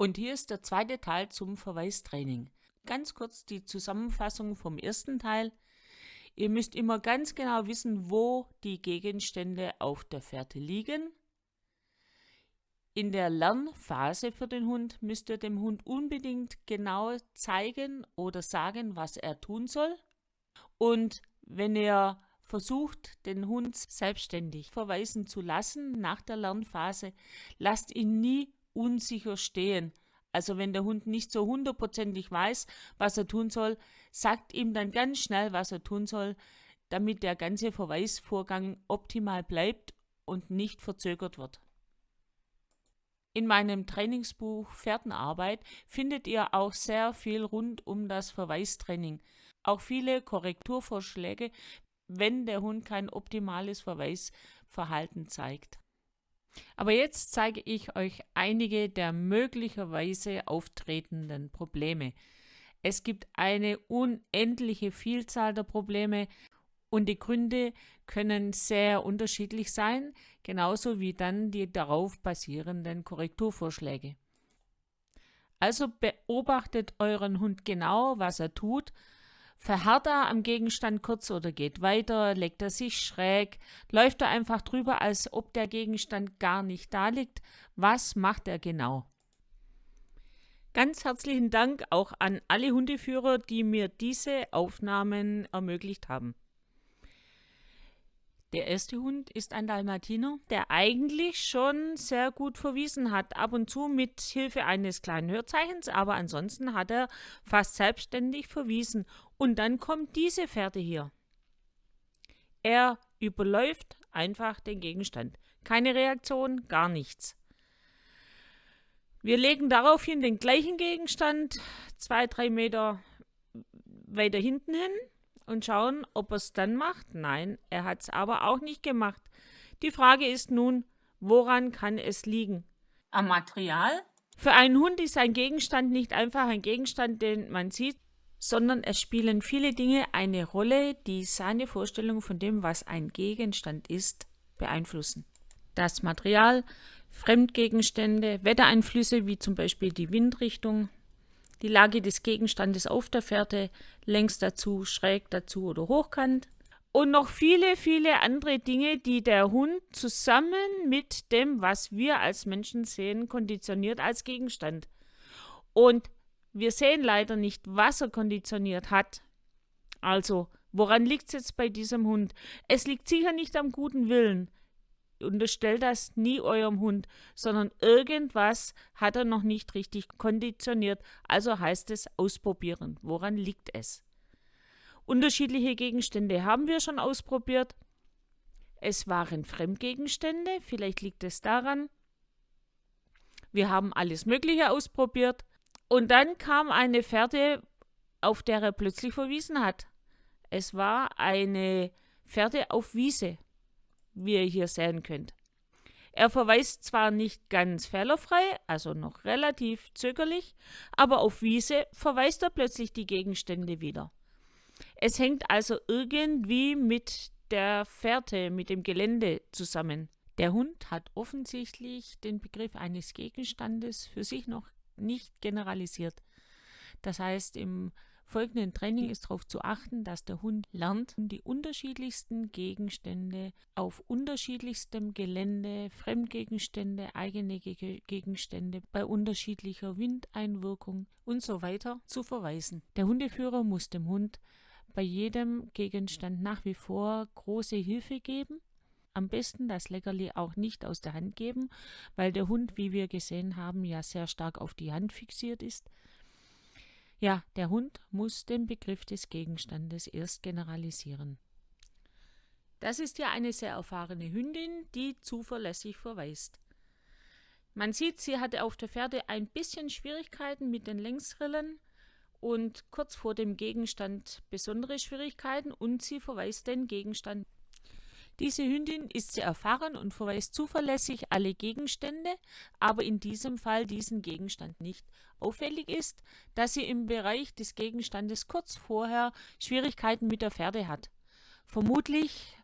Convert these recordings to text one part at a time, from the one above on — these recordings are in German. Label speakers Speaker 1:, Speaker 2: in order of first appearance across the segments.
Speaker 1: Und hier ist der zweite Teil zum Verweistraining. Ganz kurz die Zusammenfassung vom ersten Teil. Ihr müsst immer ganz genau wissen, wo die Gegenstände auf der Fährte liegen. In der Lernphase für den Hund müsst ihr dem Hund unbedingt genau zeigen oder sagen, was er tun soll. Und wenn ihr versucht, den Hund selbstständig verweisen zu lassen nach der Lernphase, lasst ihn nie unsicher stehen. Also wenn der Hund nicht so hundertprozentig weiß, was er tun soll, sagt ihm dann ganz schnell, was er tun soll, damit der ganze Verweisvorgang optimal bleibt und nicht verzögert wird. In meinem Trainingsbuch Pferdenarbeit findet ihr auch sehr viel rund um das Verweistraining. Auch viele Korrekturvorschläge, wenn der Hund kein optimales Verweisverhalten zeigt. Aber jetzt zeige ich euch einige der möglicherweise auftretenden Probleme. Es gibt eine unendliche Vielzahl der Probleme und die Gründe können sehr unterschiedlich sein, genauso wie dann die darauf basierenden Korrekturvorschläge. Also beobachtet euren Hund genau, was er tut Verharrt er am Gegenstand kurz oder geht weiter? Legt er sich schräg? Läuft er einfach drüber, als ob der Gegenstand gar nicht da liegt? Was macht er genau? Ganz herzlichen Dank auch an alle Hundeführer, die mir diese Aufnahmen ermöglicht haben. Der erste Hund ist ein Dalmatiner, der eigentlich schon sehr gut verwiesen hat, ab und zu mit Hilfe eines kleinen Hörzeichens, aber ansonsten hat er fast selbstständig verwiesen. Und dann kommt diese Fährte hier. Er überläuft einfach den Gegenstand. Keine Reaktion, gar nichts. Wir legen daraufhin den gleichen Gegenstand zwei, drei Meter weiter hinten hin und schauen, ob er es dann macht. Nein, er hat es aber auch nicht gemacht. Die Frage ist nun, woran kann es liegen?
Speaker 2: Am Material?
Speaker 1: Für einen Hund ist ein Gegenstand nicht einfach ein Gegenstand, den man sieht, sondern es spielen viele Dinge eine Rolle, die seine Vorstellung von dem, was ein Gegenstand ist, beeinflussen. Das Material, Fremdgegenstände, Wettereinflüsse wie zum Beispiel die Windrichtung, die Lage des Gegenstandes auf der Fährte, längs dazu, schräg dazu oder hochkant. Und noch viele, viele andere Dinge, die der Hund zusammen mit dem, was wir als Menschen sehen, konditioniert als Gegenstand. Und wir sehen leider nicht, was er konditioniert hat. Also, woran liegt es jetzt bei diesem Hund? Es liegt sicher nicht am guten Willen unterstellt das nie eurem Hund, sondern irgendwas hat er noch nicht richtig konditioniert. Also heißt es ausprobieren. Woran liegt es? Unterschiedliche Gegenstände haben wir schon ausprobiert. Es waren Fremdgegenstände, vielleicht liegt es daran. Wir haben alles Mögliche ausprobiert. Und dann kam eine Fährte, auf der er plötzlich verwiesen hat. Es war eine Fährte auf Wiese wie ihr hier sehen könnt. Er verweist zwar nicht ganz fehlerfrei, also noch relativ zögerlich, aber auf Wiese verweist er plötzlich die Gegenstände wieder. Es hängt also irgendwie mit der Fährte, mit dem Gelände zusammen. Der Hund hat offensichtlich den Begriff eines Gegenstandes für sich noch nicht generalisiert. Das heißt, im folgenden Training ist darauf zu achten, dass der Hund lernt, die unterschiedlichsten Gegenstände auf unterschiedlichstem Gelände, Fremdgegenstände, eigene Gegenstände bei unterschiedlicher Windeinwirkung und so weiter zu verweisen. Der Hundeführer muss dem Hund bei jedem Gegenstand nach wie vor große Hilfe geben. Am besten das Leckerli auch nicht aus der Hand geben, weil der Hund, wie wir gesehen haben, ja sehr stark auf die Hand fixiert ist. Ja, der Hund muss den Begriff des Gegenstandes erst generalisieren. Das ist ja eine sehr erfahrene Hündin, die zuverlässig verweist. Man sieht, sie hatte auf der Pferde ein bisschen Schwierigkeiten mit den Längsrillen und kurz vor dem Gegenstand besondere Schwierigkeiten und sie verweist den Gegenstand diese Hündin ist sehr erfahren und verweist zuverlässig alle Gegenstände, aber in diesem Fall diesen Gegenstand nicht. Auffällig ist, dass sie im Bereich des Gegenstandes kurz vorher Schwierigkeiten mit der Pferde hat. Vermutlich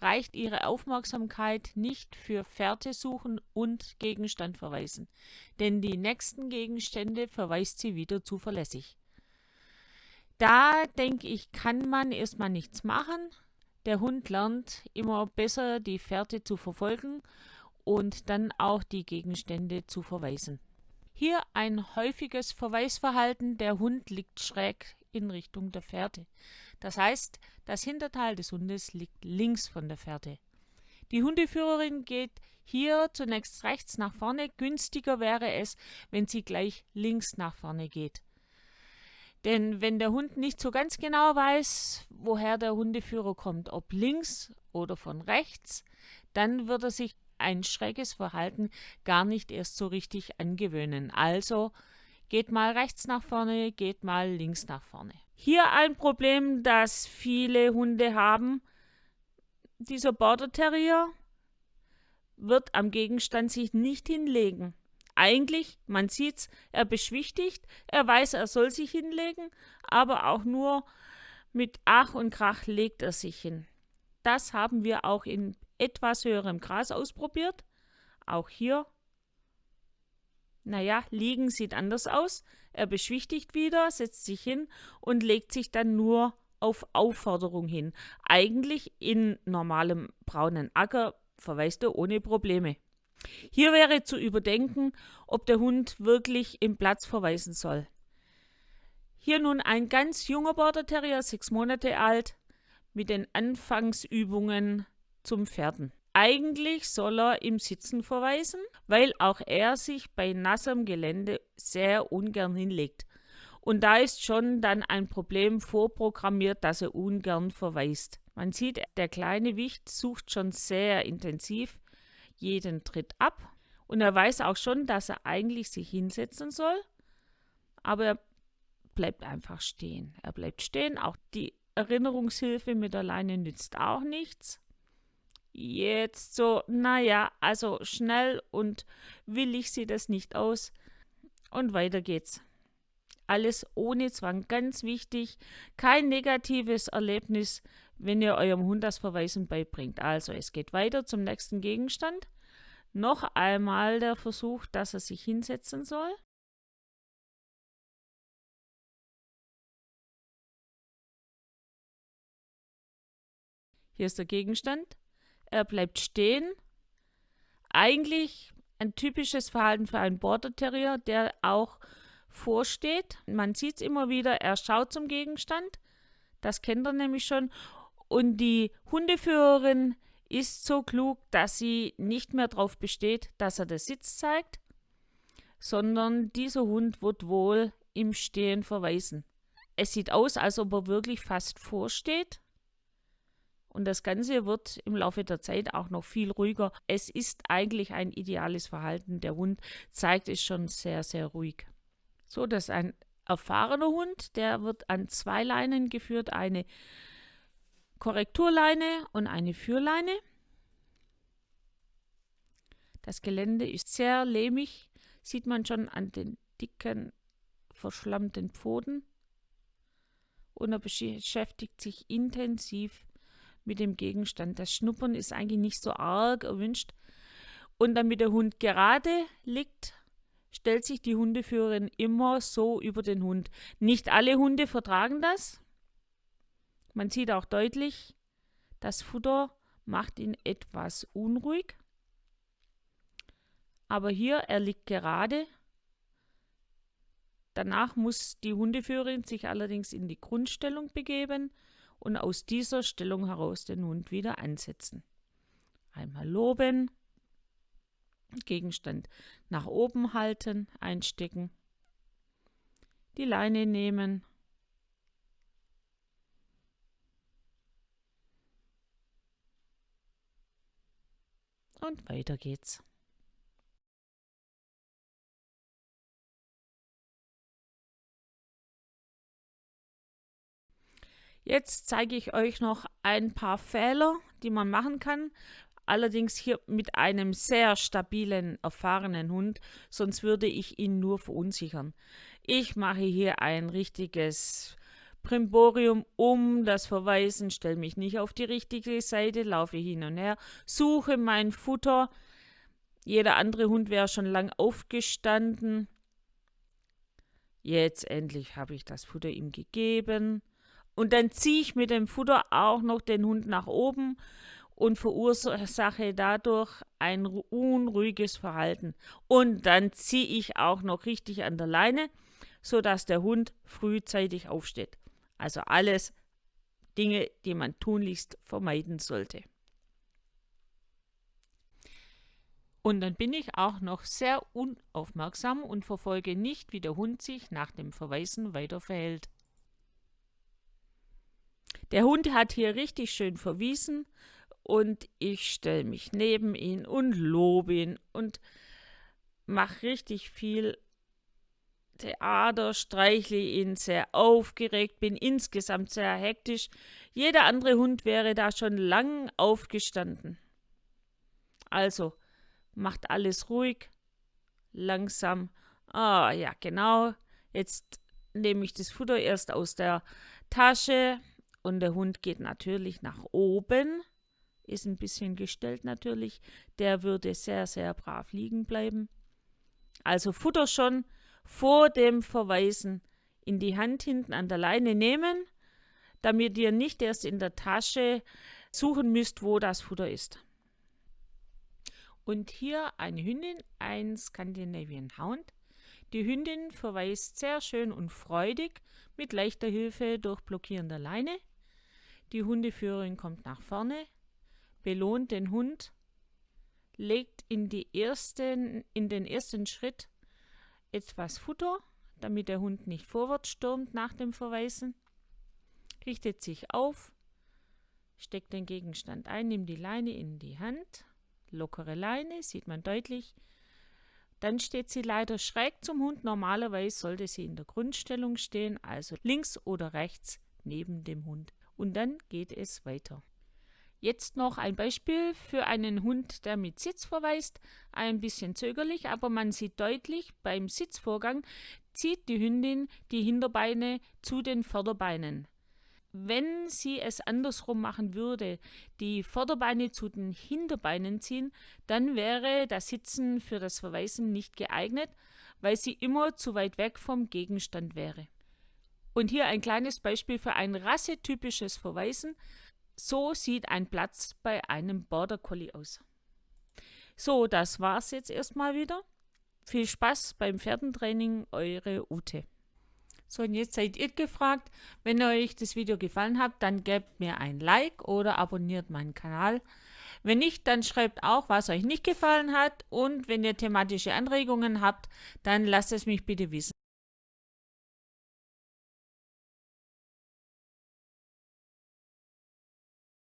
Speaker 1: reicht ihre Aufmerksamkeit nicht für Fährte suchen und Gegenstand verweisen, denn die nächsten Gegenstände verweist sie wieder zuverlässig. Da denke ich, kann man erstmal nichts machen. Der Hund lernt immer besser die Fährte zu verfolgen und dann auch die Gegenstände zu verweisen. Hier ein häufiges Verweisverhalten, der Hund liegt schräg in Richtung der Fährte. Das heißt, das Hinterteil des Hundes liegt links von der Fährte. Die Hundeführerin geht hier zunächst rechts nach vorne. Günstiger wäre es, wenn sie gleich links nach vorne geht. Denn wenn der Hund nicht so ganz genau weiß, woher der Hundeführer kommt, ob links oder von rechts, dann wird er sich ein schräges Verhalten gar nicht erst so richtig angewöhnen. Also geht mal rechts nach vorne, geht mal links nach vorne. Hier ein Problem, das viele Hunde haben. Dieser Border Terrier wird am Gegenstand sich nicht hinlegen. Eigentlich, man sieht's, er beschwichtigt, er weiß, er soll sich hinlegen, aber auch nur mit Ach und Krach legt er sich hin. Das haben wir auch in etwas höherem Gras ausprobiert. Auch hier, naja, liegen sieht anders aus. Er beschwichtigt wieder, setzt sich hin und legt sich dann nur auf Aufforderung hin. Eigentlich in normalem braunen Acker verweist er ohne Probleme. Hier wäre zu überdenken, ob der Hund wirklich im Platz verweisen soll. Hier nun ein ganz junger Border Terrier, sechs Monate alt, mit den Anfangsübungen zum Pferden. Eigentlich soll er im Sitzen verweisen, weil auch er sich bei nassem Gelände sehr ungern hinlegt. Und da ist schon dann ein Problem vorprogrammiert, dass er ungern verweist. Man sieht, der kleine Wicht sucht schon sehr intensiv jeden Tritt ab und er weiß auch schon, dass er eigentlich sich hinsetzen soll, aber er bleibt einfach stehen. Er bleibt stehen, auch die Erinnerungshilfe mit der Leine nützt auch nichts. Jetzt so, naja, also schnell und willig sieht das nicht aus. Und weiter geht's. Alles ohne Zwang, ganz wichtig. Kein negatives Erlebnis, wenn ihr eurem Hund das Verweisen beibringt. Also es geht weiter zum nächsten Gegenstand. Noch einmal der Versuch, dass er sich hinsetzen soll. Hier ist der Gegenstand. Er bleibt stehen. Eigentlich ein typisches Verhalten für einen Border Terrier, der auch vorsteht. Man sieht es immer wieder, er schaut zum Gegenstand. Das kennt er nämlich schon. Und die Hundeführerin ist so klug, dass sie nicht mehr darauf besteht, dass er den Sitz zeigt, sondern dieser Hund wird wohl im Stehen verweisen. Es sieht aus, als ob er wirklich fast vorsteht. Und das Ganze wird im Laufe der Zeit auch noch viel ruhiger. Es ist eigentlich ein ideales Verhalten. Der Hund zeigt es schon sehr, sehr ruhig. So, das ist ein erfahrener Hund. Der wird an zwei Leinen geführt. Eine Korrekturleine und eine Führleine. Das Gelände ist sehr lehmig, sieht man schon an den dicken, verschlammten Pfoten. Und er beschäftigt sich intensiv mit dem Gegenstand. Das Schnuppern ist eigentlich nicht so arg erwünscht. Und damit der Hund gerade liegt, stellt sich die Hundeführerin immer so über den Hund. Nicht alle Hunde vertragen das. Man sieht auch deutlich, das Futter macht ihn etwas unruhig. Aber hier, er liegt gerade. Danach muss die Hundeführerin sich allerdings in die Grundstellung begeben und aus dieser Stellung heraus den Hund wieder ansetzen. Einmal loben, Gegenstand nach oben halten, einstecken, die Leine nehmen, und weiter geht's. Jetzt zeige ich euch noch ein paar Fehler, die man machen kann. Allerdings hier mit einem sehr stabilen, erfahrenen Hund, sonst würde ich ihn nur verunsichern. Ich mache hier ein richtiges Primborium um das Verweisen, stelle mich nicht auf die richtige Seite, laufe hin und her, suche mein Futter. Jeder andere Hund wäre schon lang aufgestanden. Jetzt endlich habe ich das Futter ihm gegeben. Und dann ziehe ich mit dem Futter auch noch den Hund nach oben und verursache dadurch ein unruhiges Verhalten. Und dann ziehe ich auch noch richtig an der Leine, sodass der Hund frühzeitig aufsteht. Also alles Dinge, die man tunlichst vermeiden sollte. Und dann bin ich auch noch sehr unaufmerksam und verfolge nicht, wie der Hund sich nach dem Verweisen weiter verhält. Der Hund hat hier richtig schön verwiesen und ich stelle mich neben ihn und lobe ihn und mache richtig viel Theater, streichle ihn sehr aufgeregt, bin insgesamt sehr hektisch. Jeder andere Hund wäre da schon lang aufgestanden. Also, macht alles ruhig, langsam. Ah, ja, genau. Jetzt nehme ich das Futter erst aus der Tasche und der Hund geht natürlich nach oben ist ein bisschen gestellt natürlich, der würde sehr, sehr brav liegen bleiben. Also Futter schon vor dem Verweisen in die Hand hinten an der Leine nehmen, damit ihr nicht erst in der Tasche suchen müsst, wo das Futter ist. Und hier eine Hündin, ein Scandinavian Hound. Die Hündin verweist sehr schön und freudig mit leichter Hilfe durch blockierender Leine. Die Hundeführerin kommt nach vorne, belohnt den Hund, legt in, die ersten, in den ersten Schritt etwas Futter, damit der Hund nicht vorwärts stürmt nach dem Verweisen, richtet sich auf, steckt den Gegenstand ein, nimmt die Leine in die Hand, lockere Leine, sieht man deutlich, dann steht sie leider schräg zum Hund. Normalerweise sollte sie in der Grundstellung stehen, also links oder rechts neben dem Hund. Und dann geht es weiter. Jetzt noch ein Beispiel für einen Hund, der mit Sitz verweist. Ein bisschen zögerlich, aber man sieht deutlich, beim Sitzvorgang zieht die Hündin die Hinterbeine zu den Vorderbeinen. Wenn sie es andersrum machen würde, die Vorderbeine zu den Hinterbeinen ziehen, dann wäre das Sitzen für das Verweisen nicht geeignet, weil sie immer zu weit weg vom Gegenstand wäre. Und hier ein kleines Beispiel für ein rassetypisches Verweisen. So sieht ein Platz bei einem Border Collie aus. So, das war's jetzt erstmal wieder. Viel Spaß beim Pferdentraining, eure Ute. So, und jetzt seid ihr gefragt. Wenn euch das Video gefallen hat, dann gebt mir ein Like oder abonniert meinen Kanal. Wenn nicht, dann schreibt auch, was euch nicht gefallen hat. Und wenn ihr thematische Anregungen habt, dann lasst es mich bitte wissen.